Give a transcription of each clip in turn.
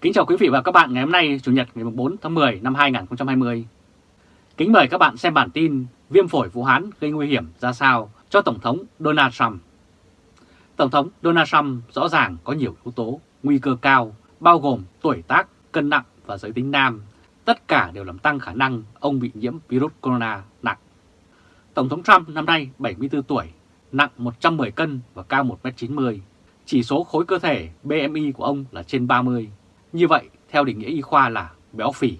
Kính chào quý vị và các bạn ngày hôm nay Chủ nhật ngày 4 tháng 10 năm 2020. Kính mời các bạn xem bản tin Viêm phổi Vũ Hán gây nguy hiểm ra sao cho Tổng thống Donald Trump. Tổng thống Donald Trump rõ ràng có nhiều yếu tố nguy cơ cao bao gồm tuổi tác, cân nặng và giới tính nam. Tất cả đều làm tăng khả năng ông bị nhiễm virus corona nặng. Tổng thống Trump năm nay 74 tuổi, nặng 110 cân và cao 1m90. Chỉ số khối cơ thể BMI của ông là trên 30. Như vậy, theo định nghĩa y khoa là béo phì.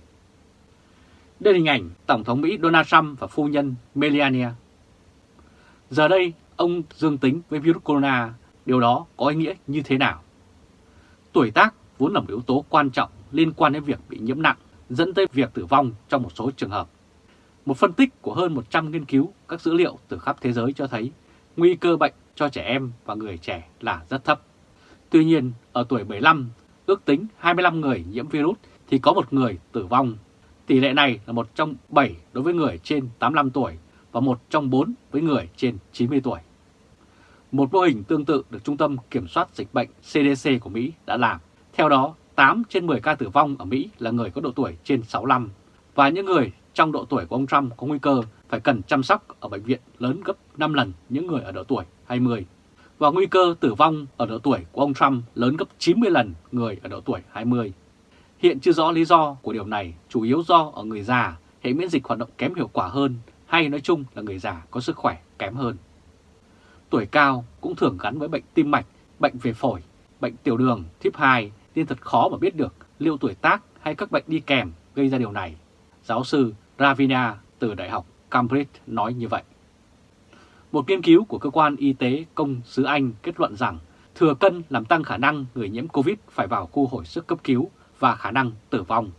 Đây là hình ảnh Tổng thống Mỹ Donald Trump và phu nhân Melania. Giờ đây, ông dương tính với virus corona, điều đó có ý nghĩa như thế nào? Tuổi tác vốn là một yếu tố quan trọng liên quan đến việc bị nhiễm nặng, dẫn tới việc tử vong trong một số trường hợp. Một phân tích của hơn 100 nghiên cứu các dữ liệu từ khắp thế giới cho thấy nguy cơ bệnh cho trẻ em và người trẻ là rất thấp. Tuy nhiên, ở tuổi 75, ước tính 25 người nhiễm virus thì có một người tử vong. Tỷ lệ này là một trong 7 đối với người trên 85 tuổi và một trong 4 với người trên 90 tuổi. Một mô hình tương tự được Trung tâm Kiểm soát Dịch bệnh CDC của Mỹ đã làm. Theo đó, 8 trên 10 ca tử vong ở Mỹ là người có độ tuổi trên 65 và những người trong độ tuổi của ông Trump có nguy cơ phải cần chăm sóc ở bệnh viện lớn gấp 5 lần những người ở độ tuổi 20 và nguy cơ tử vong ở độ tuổi của ông Trump lớn gấp 90 lần người ở độ tuổi 20. Hiện chưa rõ lý do của điều này, chủ yếu do ở người già, hệ miễn dịch hoạt động kém hiệu quả hơn hay nói chung là người già có sức khỏe kém hơn. Tuổi cao cũng thường gắn với bệnh tim mạch, bệnh về phổi, bệnh tiểu đường, thiếp 2 nên thật khó mà biết được liệu tuổi tác hay các bệnh đi kèm gây ra điều này. Giáo sư Ravina từ Đại học Cambridge nói như vậy. Một nghiên cứu của cơ quan y tế công xứ Anh kết luận rằng thừa cân làm tăng khả năng người nhiễm Covid phải vào khu hồi sức cấp cứu và khả năng tử vong.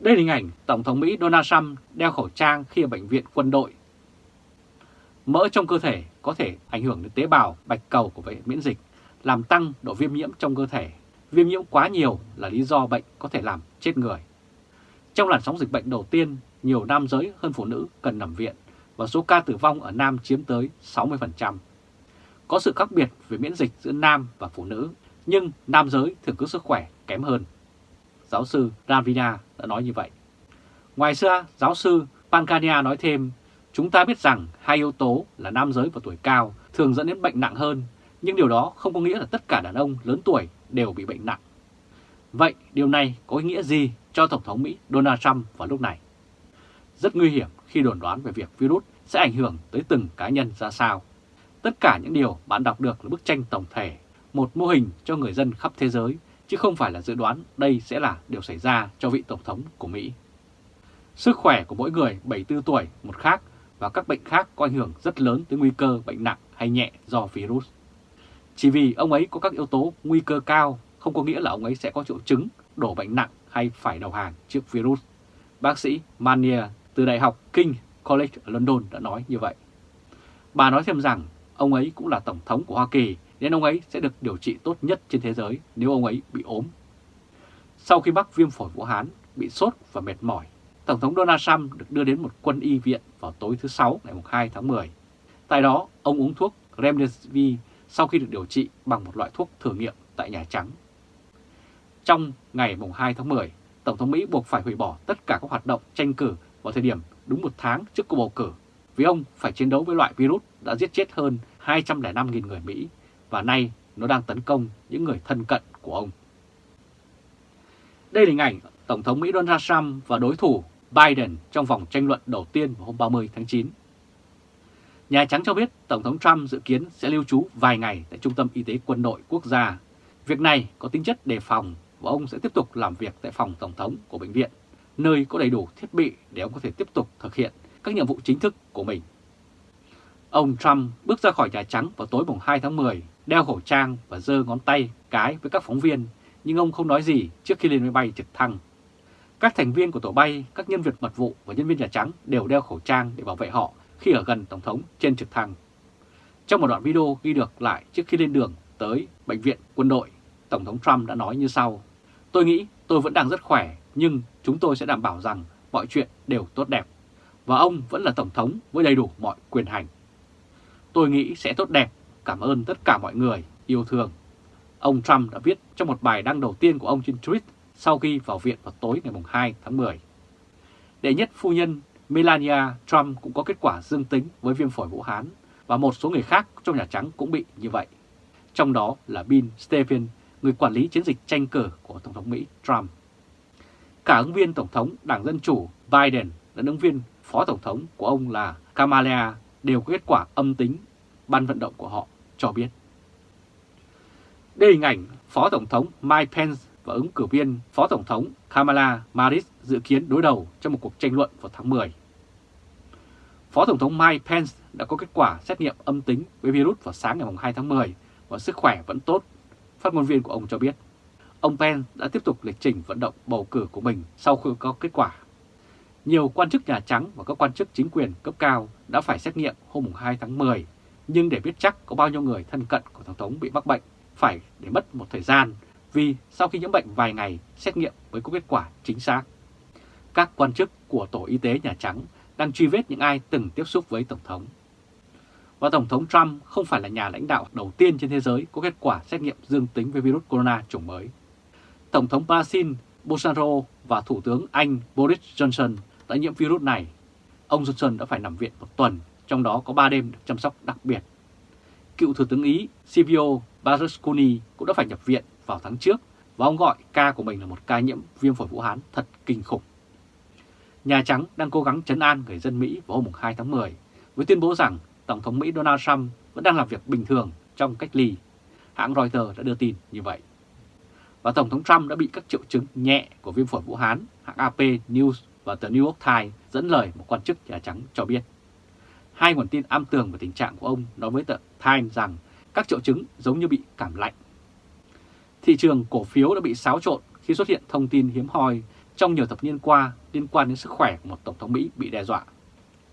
Đây là hình ảnh Tổng thống Mỹ Donald Trump đeo khẩu trang khi ở bệnh viện quân đội. Mỡ trong cơ thể có thể ảnh hưởng đến tế bào bạch cầu của hệ miễn dịch, làm tăng độ viêm nhiễm trong cơ thể. Viêm nhiễm quá nhiều là lý do bệnh có thể làm chết người. Trong làn sóng dịch bệnh đầu tiên, nhiều nam giới hơn phụ nữ cần nằm viện và số ca tử vong ở nam chiếm tới 60%. Có sự khác biệt về miễn dịch giữa nam và phụ nữ, nhưng nam giới thường có sức khỏe kém hơn. Giáo sư Ravina đã nói như vậy. Ngoài ra, giáo sư Pankania nói thêm, chúng ta biết rằng hai yếu tố là nam giới và tuổi cao thường dẫn đến bệnh nặng hơn, nhưng điều đó không có nghĩa là tất cả đàn ông lớn tuổi đều bị bệnh nặng. Vậy điều này có ý nghĩa gì cho Tổng thống Mỹ Donald Trump vào lúc này? Rất nguy hiểm khi đồn đoán về việc virus sẽ ảnh hưởng tới từng cá nhân ra sao. Tất cả những điều bạn đọc được là bức tranh tổng thể, một mô hình cho người dân khắp thế giới, chứ không phải là dự đoán đây sẽ là điều xảy ra cho vị Tổng thống của Mỹ. Sức khỏe của mỗi người 74 tuổi một khác và các bệnh khác có ảnh hưởng rất lớn tới nguy cơ bệnh nặng hay nhẹ do virus. Chỉ vì ông ấy có các yếu tố nguy cơ cao không có nghĩa là ông ấy sẽ có triệu chứng đổ bệnh nặng hay phải đầu hàng trước virus. Bác sĩ Mania từ Đại học King College ở London đã nói như vậy. Bà nói thêm rằng ông ấy cũng là Tổng thống của Hoa Kỳ nên ông ấy sẽ được điều trị tốt nhất trên thế giới nếu ông ấy bị ốm. Sau khi mắc viêm phổi Vũ Hán, bị sốt và mệt mỏi, Tổng thống Donald Trump được đưa đến một quân y viện vào tối thứ Sáu ngày 2 tháng 10. Tại đó, ông uống thuốc Remdesivir sau khi được điều trị bằng một loại thuốc thử nghiệm tại Nhà Trắng. Trong ngày 2 tháng 10, Tổng thống Mỹ buộc phải hủy bỏ tất cả các hoạt động tranh cử vào thời điểm đúng một tháng trước cuộc bầu cử, vì ông phải chiến đấu với loại virus đã giết chết hơn 205.000 người Mỹ và nay nó đang tấn công những người thân cận của ông. Đây là hình ảnh Tổng thống Mỹ Donald Trump và đối thủ Biden trong vòng tranh luận đầu tiên vào hôm 30 tháng 9. Nhà Trắng cho biết Tổng thống Trump dự kiến sẽ lưu trú vài ngày tại Trung tâm Y tế Quân đội Quốc gia. Việc này có tính chất đề phòng và ông sẽ tiếp tục làm việc tại phòng Tổng thống của bệnh viện nơi có đầy đủ thiết bị để ông có thể tiếp tục thực hiện các nhiệm vụ chính thức của mình. Ông Trump bước ra khỏi Nhà Trắng vào tối mùng 2 tháng 10, đeo khẩu trang và giơ ngón tay cái với các phóng viên, nhưng ông không nói gì trước khi lên máy bay trực thăng. Các thành viên của tổ bay, các nhân viên mật vụ và nhân viên Nhà Trắng đều đeo khẩu trang để bảo vệ họ khi ở gần Tổng thống trên trực thăng. Trong một đoạn video ghi được lại trước khi lên đường tới bệnh viện quân đội, Tổng thống Trump đã nói như sau. Tôi nghĩ tôi vẫn đang rất khỏe nhưng chúng tôi sẽ đảm bảo rằng mọi chuyện đều tốt đẹp và ông vẫn là Tổng thống với đầy đủ mọi quyền hành. Tôi nghĩ sẽ tốt đẹp, cảm ơn tất cả mọi người yêu thương. ông Trump đã viết trong một bài đăng đầu tiên của ông trên Twitter sau khi vào viện vào tối ngày 2 tháng 10. Đệ nhất phu nhân Melania Trump cũng có kết quả dương tính với viêm phổi Vũ Hán và một số người khác trong Nhà Trắng cũng bị như vậy. Trong đó là Bill Stephen, người quản lý chiến dịch tranh cử của Tổng thống Mỹ Trump. Cả ứng viên Tổng thống Đảng Dân Chủ Biden lẫn ứng viên Phó Tổng thống của ông là Kamala đều có kết quả âm tính, ban vận động của họ cho biết. Đây hình ảnh Phó Tổng thống Mike Pence và ứng cử viên Phó Tổng thống Kamala Harris dự kiến đối đầu trong một cuộc tranh luận vào tháng 10. Phó Tổng thống Mike Pence đã có kết quả xét nghiệm âm tính với virus vào sáng ngày 2 tháng 10 và sức khỏe vẫn tốt, phát ngôn viên của ông cho biết. Ông Pence đã tiếp tục lịch trình vận động bầu cử của mình sau khi có kết quả. Nhiều quan chức Nhà Trắng và các quan chức chính quyền cấp cao đã phải xét nghiệm hôm 2 tháng 10, nhưng để biết chắc có bao nhiêu người thân cận của Tổng thống bị mắc bệnh phải để mất một thời gian vì sau khi nhiễm bệnh vài ngày xét nghiệm mới có kết quả chính xác. Các quan chức của Tổ Y tế Nhà Trắng đang truy vết những ai từng tiếp xúc với Tổng thống. Và Tổng thống Trump không phải là nhà lãnh đạo đầu tiên trên thế giới có kết quả xét nghiệm dương tính với virus corona chủng mới. Tổng thống Brazil Bolsonaro và Thủ tướng Anh Boris Johnson đã nhiễm virus này. Ông Johnson đã phải nằm viện một tuần, trong đó có 3 đêm được chăm sóc đặc biệt. Cựu Thủ tướng Ý Silvio Berlusconi cũng đã phải nhập viện vào tháng trước và ông gọi ca của mình là một ca nhiễm viêm phổi Vũ Hán thật kinh khủng. Nhà Trắng đang cố gắng chấn an người dân Mỹ vào hôm 2 tháng 10 với tuyên bố rằng Tổng thống Mỹ Donald Trump vẫn đang làm việc bình thường trong cách ly. Hãng Reuters đã đưa tin như vậy. Và Tổng thống Trump đã bị các triệu chứng nhẹ của viêm phổi Vũ Hán, hãng AP News và tờ New York Times dẫn lời một quan chức Nhà Trắng cho biết. Hai nguồn tin am tường về tình trạng của ông nói với tờ Times rằng các triệu chứng giống như bị cảm lạnh. Thị trường cổ phiếu đã bị xáo trộn khi xuất hiện thông tin hiếm hoi trong nhiều thập niên qua liên quan đến sức khỏe của một Tổng thống Mỹ bị đe dọa.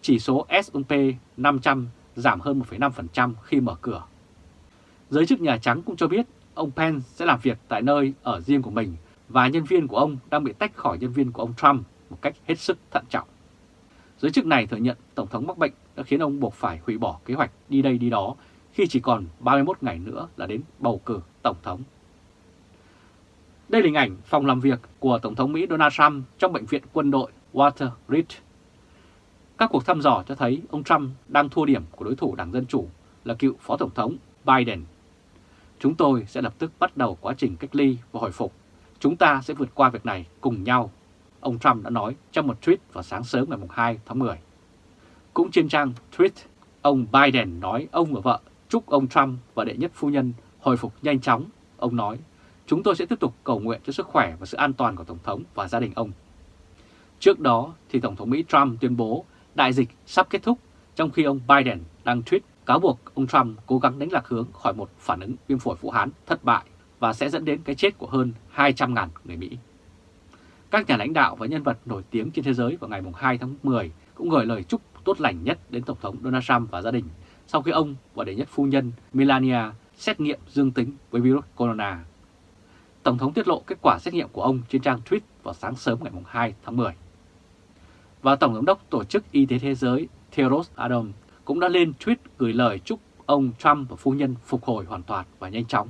Chỉ số S&P 500 giảm hơn 1,5% khi mở cửa. Giới chức Nhà Trắng cũng cho biết ông Pence sẽ làm việc tại nơi ở riêng của mình và nhân viên của ông đang bị tách khỏi nhân viên của ông Trump một cách hết sức thận trọng. Giới chức này thừa nhận Tổng thống mắc bệnh đã khiến ông buộc phải hủy bỏ kế hoạch đi đây đi đó khi chỉ còn 31 ngày nữa là đến bầu cử Tổng thống. Đây là hình ảnh phòng làm việc của Tổng thống Mỹ Donald Trump trong bệnh viện quân đội Walter Reed. Các cuộc thăm dò cho thấy ông Trump đang thua điểm của đối thủ Đảng Dân Chủ là cựu Phó Tổng thống Biden. Chúng tôi sẽ lập tức bắt đầu quá trình cách ly và hồi phục. Chúng ta sẽ vượt qua việc này cùng nhau, ông Trump đã nói trong một tweet vào sáng sớm ngày 2 tháng 10. Cũng trên trang tweet, ông Biden nói ông và vợ chúc ông Trump và đệ nhất phu nhân hồi phục nhanh chóng. Ông nói, chúng tôi sẽ tiếp tục cầu nguyện cho sức khỏe và sự an toàn của Tổng thống và gia đình ông. Trước đó thì Tổng thống Mỹ Trump tuyên bố đại dịch sắp kết thúc trong khi ông Biden đang tweet cáo buộc ông Trump cố gắng đánh lạc hướng khỏi một phản ứng viêm phổi Vũ Hán thất bại và sẽ dẫn đến cái chết của hơn 200.000 người Mỹ. Các nhà lãnh đạo và nhân vật nổi tiếng trên thế giới vào ngày 2 tháng 10 cũng gửi lời chúc tốt lành nhất đến Tổng thống Donald Trump và gia đình sau khi ông và đệ nhất phu nhân Melania xét nghiệm dương tính với virus corona. Tổng thống tiết lộ kết quả xét nghiệm của ông trên trang tweet vào sáng sớm ngày 2 tháng 10. Và Tổng giám đốc Tổ chức Y tế Thế giới Theodos Adhanom cũng đã lên tweet gửi lời chúc ông Trump và phu nhân phục hồi hoàn toàn và nhanh chóng.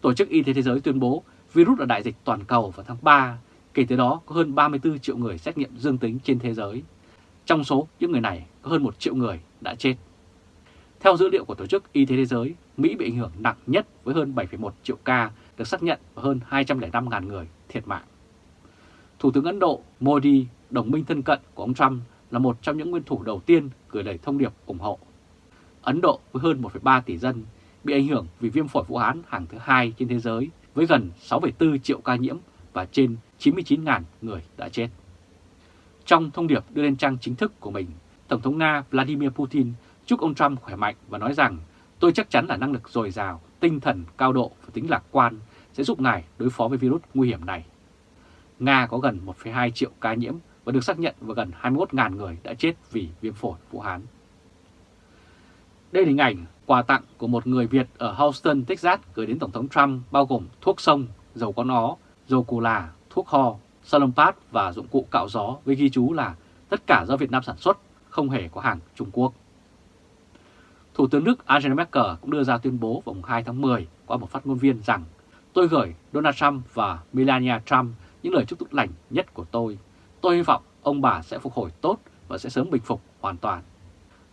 Tổ chức Y tế Thế giới tuyên bố virus là đại dịch toàn cầu vào tháng 3, kể từ đó có hơn 34 triệu người xét nghiệm dương tính trên thế giới. Trong số những người này, có hơn 1 triệu người đã chết. Theo dữ liệu của Tổ chức Y tế Thế giới, Mỹ bị ảnh hưởng nặng nhất với hơn 7,1 triệu ca được xác nhận và hơn 205.000 người thiệt mạng. Thủ tướng Ấn Độ Modi, đồng minh thân cận của ông Trump, là một trong những nguyên thủ đầu tiên gửi lời thông điệp ủng hộ. Ấn Độ với hơn 1,3 tỷ dân bị ảnh hưởng vì viêm phổi Vũ Hán hàng thứ hai trên thế giới với gần 6,4 triệu ca nhiễm và trên 99.000 người đã chết. Trong thông điệp đưa lên trang chính thức của mình, Tổng thống Nga Vladimir Putin chúc ông Trump khỏe mạnh và nói rằng tôi chắc chắn là năng lực dồi dào, tinh thần cao độ và tính lạc quan sẽ giúp ngài đối phó với virus nguy hiểm này. Nga có gần 1,2 triệu ca nhiễm và được xác nhận và gần 21.000 người đã chết vì viêm phổi Vũ Hán. Đây là hình ảnh quà tặng của một người Việt ở Houston, Texas gửi đến Tổng thống Trump bao gồm thuốc sông, dầu con ó, dầu cù là, thuốc ho, salompat và dụng cụ cạo gió với ghi chú là tất cả do Việt Nam sản xuất, không hề có hàng Trung Quốc. Thủ tướng Đức Angela Merkel cũng đưa ra tuyên bố vào 2 tháng 10 qua một phát ngôn viên rằng tôi gửi Donald Trump và Melania Trump những lời chúc tốt lành nhất của tôi. Tôi hy vọng ông bà sẽ phục hồi tốt và sẽ sớm bình phục hoàn toàn.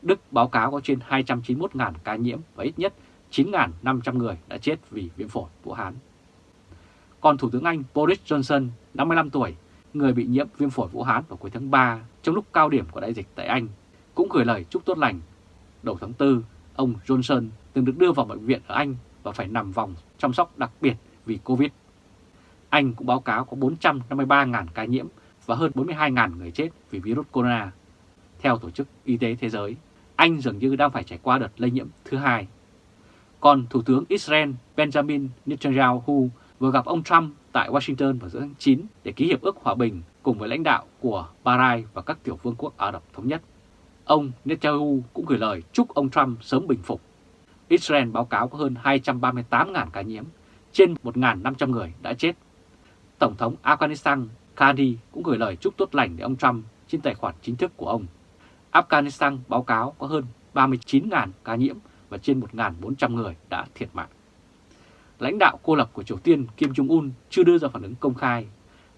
Đức báo cáo có trên 291.000 ca nhiễm và ít nhất 9.500 người đã chết vì viêm phổi Vũ Hán. Còn Thủ tướng Anh Boris Johnson, 55 tuổi, người bị nhiễm viêm phổi Vũ Hán vào cuối tháng 3 trong lúc cao điểm của đại dịch tại Anh, cũng gửi lời chúc tốt lành. Đầu tháng 4, ông Johnson từng được đưa vào bệnh viện ở Anh và phải nằm vòng chăm sóc đặc biệt vì Covid. Anh cũng báo cáo có 453.000 ca nhiễm và hơn 42.000 người chết vì virus corona. Theo Tổ chức Y tế Thế giới, Anh dường như đang phải trải qua đợt lây nhiễm thứ hai. Còn Thủ tướng Israel Benjamin Netanyahu vừa gặp ông Trump tại Washington vào giữa tháng 9 để ký hiệp ước hòa bình cùng với lãnh đạo của Bahrain và các tiểu vương quốc Ả Rập Thống Nhất. Ông Netanyahu cũng gửi lời chúc ông Trump sớm bình phục. Israel báo cáo có hơn 238.000 ca nhiễm, trên 1.500 người đã chết. Tổng thống Afghanistan Kadi cũng gửi lời chúc tốt lành để ông Trump trên tài khoản chính thức của ông. Afghanistan báo cáo có hơn 39.000 ca nhiễm và trên 1.400 người đã thiệt mạng. Lãnh đạo cô lập của Triều Tiên Kim Jong-un chưa đưa ra phản ứng công khai.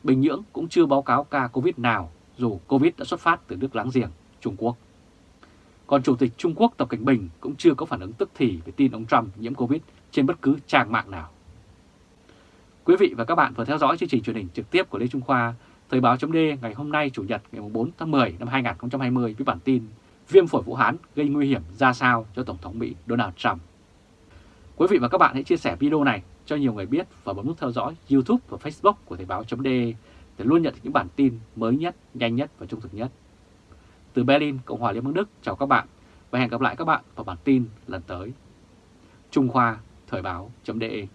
Bình Nhưỡng cũng chưa báo cáo ca Covid nào, dù Covid đã xuất phát từ nước láng giềng, Trung Quốc. Còn Chủ tịch Trung Quốc Tập Cảnh Bình cũng chưa có phản ứng tức thì về tin ông Trump nhiễm Covid trên bất cứ trang mạng nào. Quý vị và các bạn vừa theo dõi chương trình truyền hình trực tiếp của Lê Trung Khoa, Thời báo chấm ngày hôm nay Chủ nhật ngày 4 tháng 10 năm 2020 với bản tin Viêm phổi Vũ Hán gây nguy hiểm ra sao cho Tổng thống Mỹ Donald Trump. Quý vị và các bạn hãy chia sẻ video này cho nhiều người biết và bấm nút theo dõi YouTube và Facebook của Thời báo chấm để luôn nhận được những bản tin mới nhất, nhanh nhất và trung thực nhất. Từ Berlin, Cộng hòa Liên bang Đức, chào các bạn và hẹn gặp lại các bạn vào bản tin lần tới. Trung Khoa, Thời báo.de